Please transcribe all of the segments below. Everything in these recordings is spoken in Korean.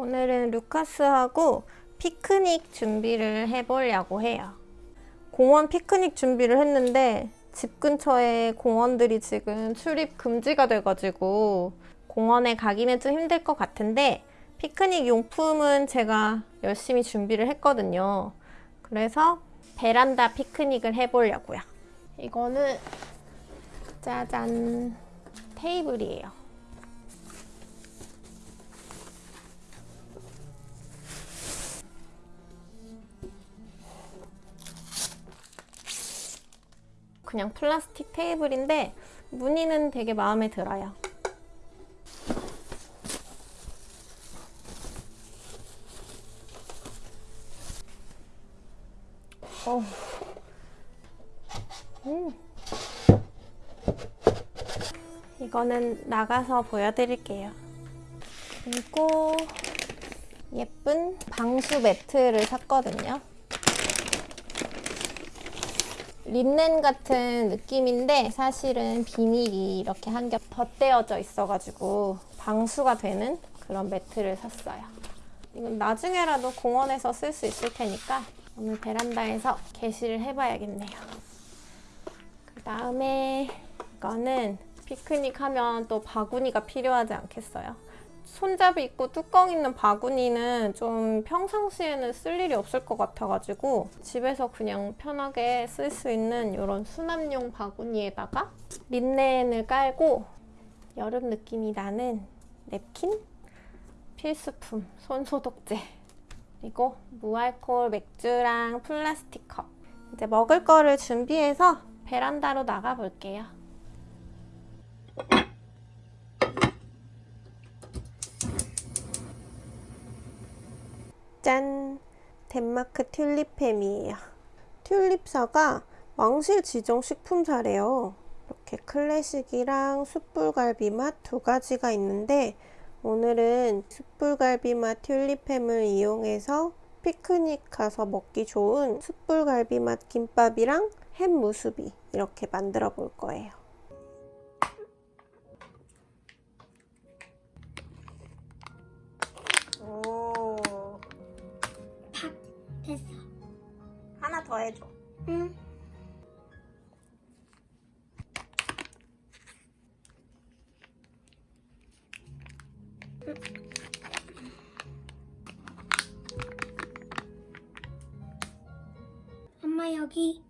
오늘은 루카스하고 피크닉 준비를 해보려고 해요. 공원 피크닉 준비를 했는데 집 근처에 공원들이 지금 출입 금지가 돼가지고 공원에 가기는 좀 힘들 것 같은데 피크닉 용품은 제가 열심히 준비를 했거든요. 그래서 베란다 피크닉을 해보려고요. 이거는 짜잔 테이블이에요. 그냥 플라스틱 테이블인데 무늬는 되게 마음에 들어요. 어. 음. 이거는 나가서 보여드릴게요. 그리고 예쁜 방수 매트를 샀거든요. 린넨 같은 느낌인데 사실은 비닐이 이렇게 한 겹 덧대어져 있어가지고 방수가 되는 그런 매트를 샀어요. 이건 나중에라도 공원에서 쓸 수 있을 테니까 오늘 베란다에서 게시를 해봐야겠네요. 그 다음에 이거는 피크닉 하면 또 바구니가 필요하지 않겠어요? 손잡이 있고 뚜껑 있는 바구니는 좀 평상시에는 쓸 일이 없을 것 같아가지고 집에서 그냥 편하게 쓸 수 있는 이런 수납용 바구니에다가 린넨을 깔고 여름 느낌이 나는 냅킨? 필수품 손소독제 그리고 무알콜 맥주랑 플라스틱 컵 이제 먹을 거를 준비해서 베란다로 나가 볼게요. 짠! 덴마크 튤립햄이에요. 튤립사가 왕실 지정 식품사래요. 이렇게 클래식이랑 숯불갈비 맛 두 가지가 있는데 오늘은 숯불갈비 맛 튤립햄을 이용해서 피크닉 가서 먹기 좋은 숯불갈비 맛 김밥이랑 햄 무수비 이렇게 만들어 볼 거예요. 됐어. 하나 더 해줘. 응. 엄마 여기.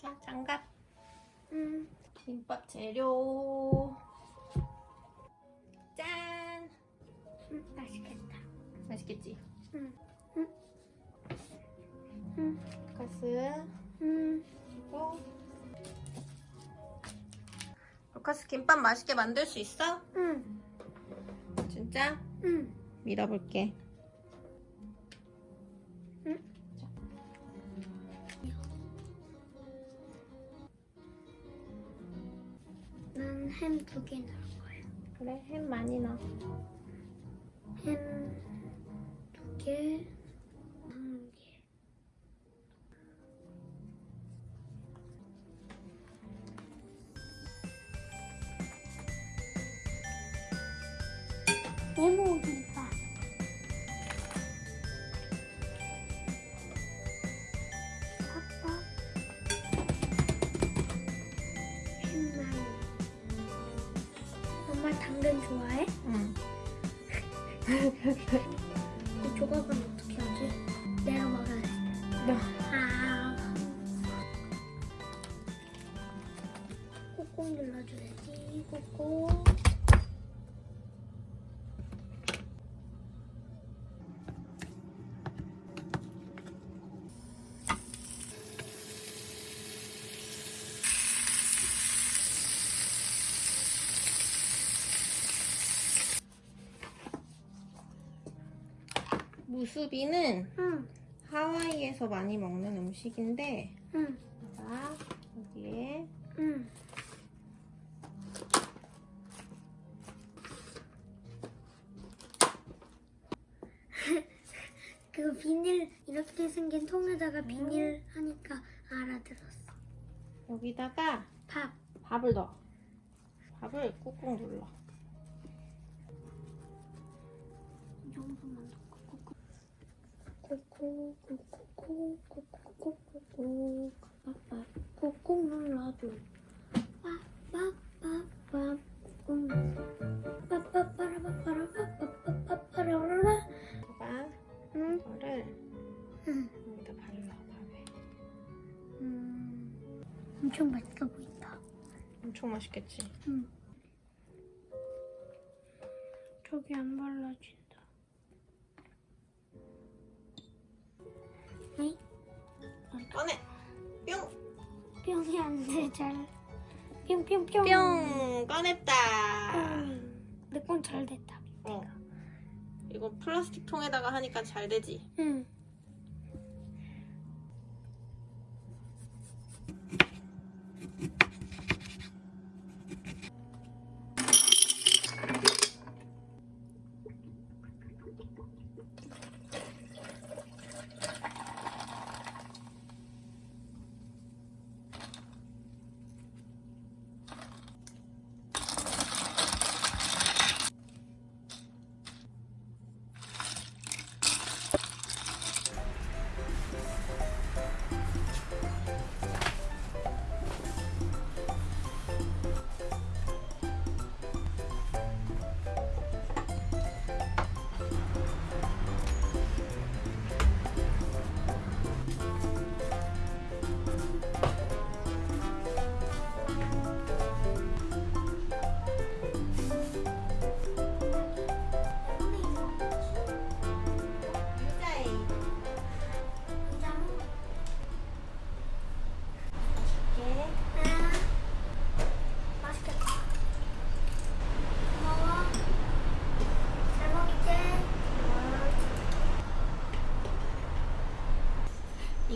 자, 장갑. 응. 김밥 재료. 짠! 응. 맛있겠다. 맛있겠지? 응. 응. 응. 루카스. 응. 그리고 루카스 김밥 맛있게 만들 수 있어? 응. 진짜? 응. 밀어볼게. 햄 두 개 넣을 거예요. 그래 햄 많이 넣어. 햄 꾹꾹 눌러줘야지. 꾹꾹. 무수비는 응, 하와이에서 많이 먹는 음식인데 그 비닐 이렇게 생긴 통에다가 비닐 하니까 알아들었어. 여기다가 밥. 밥을 넣어. 밥을 꾹꾹 눌러. 이 정도만 넣고 꾹꾹 꾹꾹 꾹꾹 꾹꾹 빠빠 꾹꾹 눌러줘 빠빠빠빠 꾹꾹 빠빠빠라빠빠라빠빠빠라라 봐봐. 응? 응. 여기다 발라 밥에. 음, 엄청 맛있어 보인다 엄청 맛있겠지. 응. 저기 안 발라진다 네? 꺼내. 뿅. 뿅이 안 돼, 잘. 뿅뿅뿅. 뿅. 꺼냈다. 내 건 잘 됐다. 어. 이거 플라스틱 통에다가 하니까 잘 되지. 응.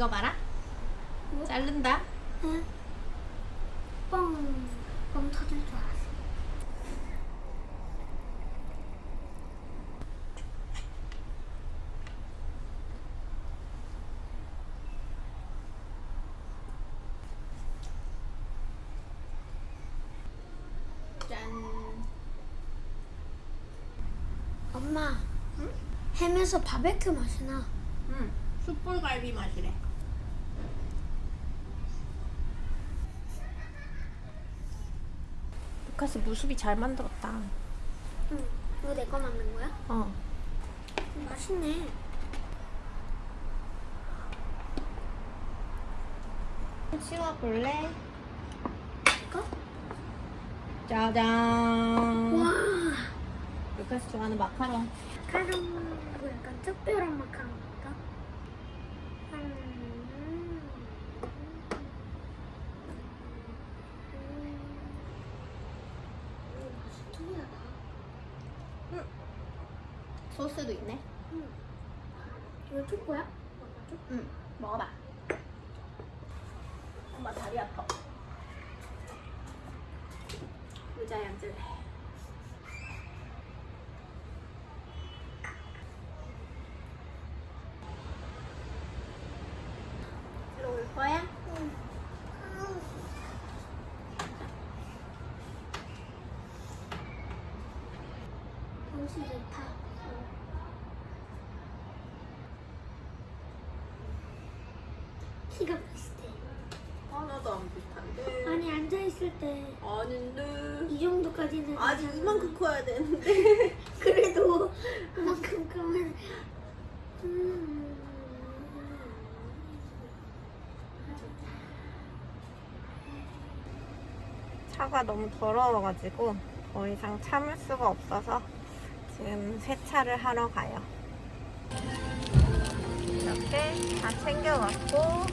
이거 봐라. 뭐? 자른다. 응. 뻥. 뻥 터질 줄 알았어. 짠. 엄마. 햄에서 바베큐 맛이 나. 응. 숯불갈비 맛이래. 루카스 무수비 잘 만들었다. 응. 이거 내 거 만든 거야? 어. 음, 맛있네. 씌워볼래? 이거? 짜잔. 와. 루카스 좋아하는 마카롱. 마카롱 약간 특별한 마카롱인가? 음. 음. 맛이 특이하다. 소스도 있네. 음. 이거 초코야? 응. 먹어봐. 엄마 다리 아파. 의자에 앉을래. 들어올 거야? 옷이 좋다. 키가 비슷해. 하나도 안 비슷한데. 아니 앉아 있을 때이 아닌데. 정도까지는 아직 괜찮아. 이만큼 커야 되는데. 그래도 그만큼 크면 음. 차가 너무 더러워가지고 더 이상 참을 수가 없어서 지금 세차를 하러 가요. 이렇게 다 챙겨갖고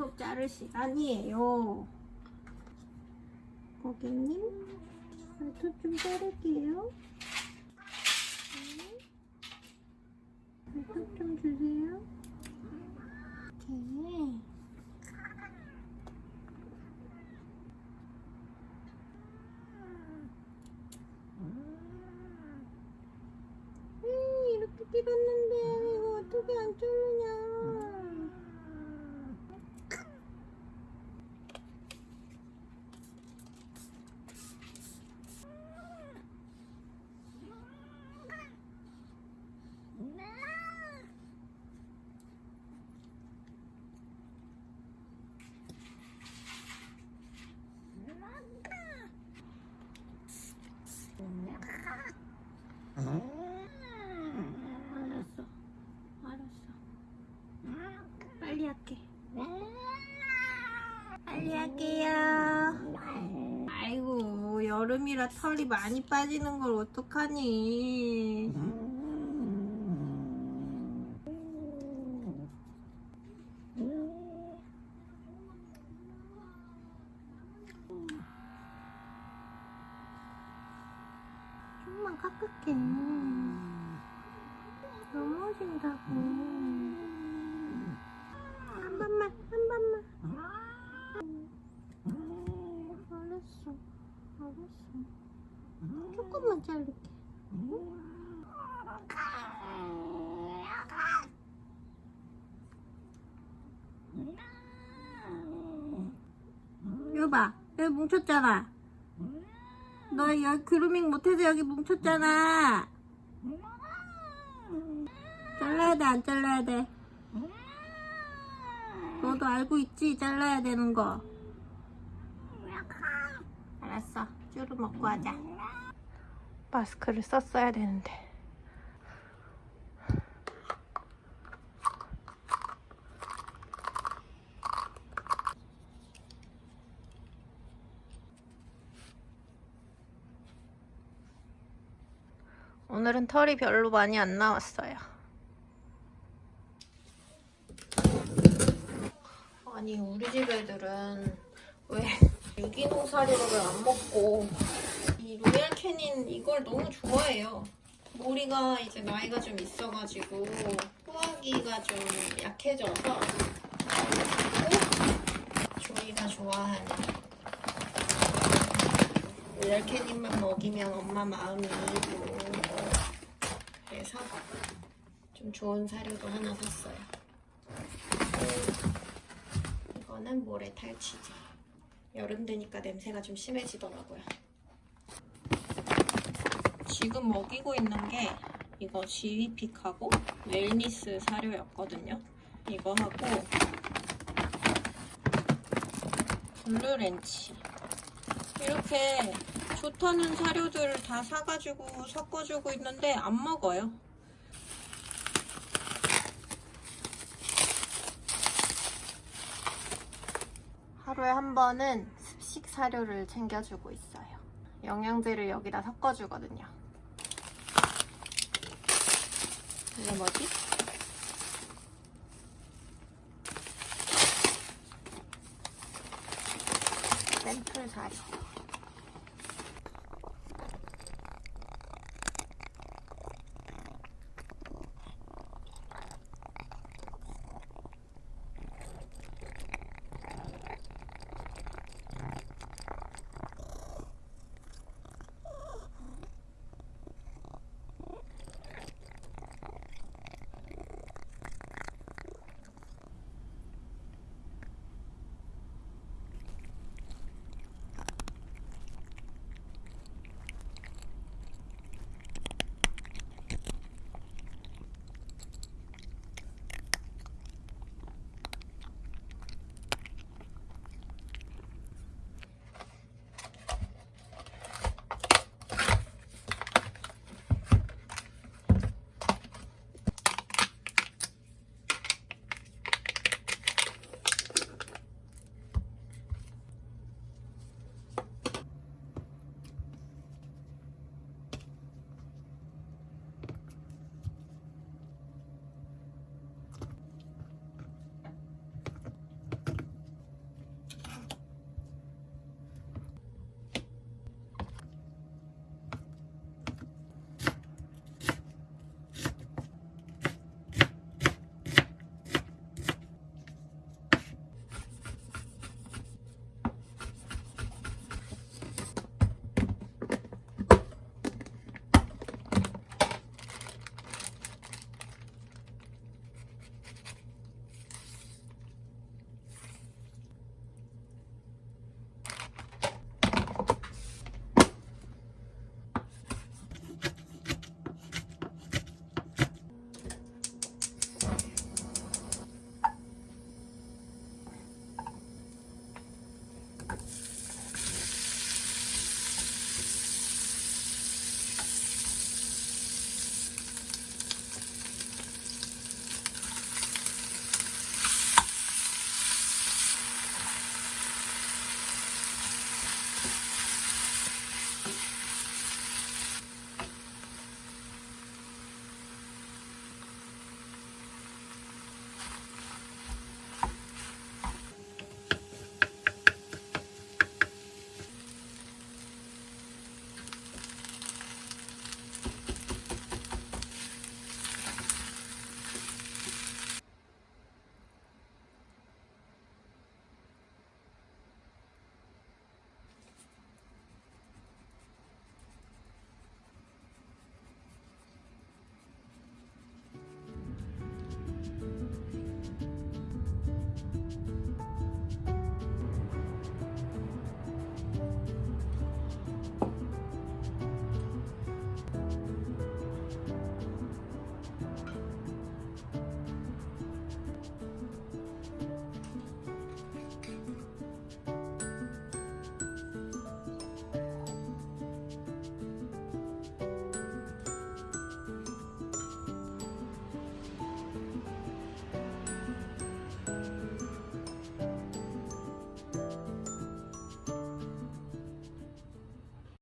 발톱 자를 시간이에요. 고객님 발톱 좀 자를게요. 네. 발톱 좀 주세요. 이렇게. 음, 이렇게 길었는데 이거 어떻게 안 자르냐? 알았어. 알았어. 빨리 할게. 빨리 할게요. 아이고, 여름이라 털이 많이 빠지는 걸 어떡하니. 좀만 깎을게. 넘어진다고. 한 번만, 한 번만. 알았어, 알았어. 조금만 자를게. 여봐, 여기 뭉쳤잖아. 너 여기 그루밍 못해서 여기 뭉쳤잖아. 잘라야 돼, 안 잘라야 돼? 너도 알고 있지? 잘라야 되는 거. 알았어. 쭈루 먹고 하자. 마스크를 썼어야 되는데. 오늘은 털이 별로 많이 안 나왔어요. 아니 우리 집 애들은 왜 유기농 사료를 안 먹고 이 로얄 캐닌 이걸 너무 좋아해요. 모리가 이제 나이가 좀 있어가지고 소화기가 좀 약해져서 조이가 좋아하는 로얄 캐닌만 먹이면 엄마 마음이 이고 그래서 좀 좋은 사료도 하나 샀어요. 이거는 모래 탈취제. 여름 되니까 냄새가 좀 심해지더라고요. 지금 먹이고 있는 게 이거 지위픽하고 웰니스 사료였거든요. 이거 하고 블루렌치 이렇게 좋다는 사료들을 다 사가지고 섞어주고 있는데 안 먹어요. 하루에 한 번은 습식 사료를 챙겨주고 있어요. 영양제를 여기다 섞어주거든요. 이게 뭐지? 샘플 사료.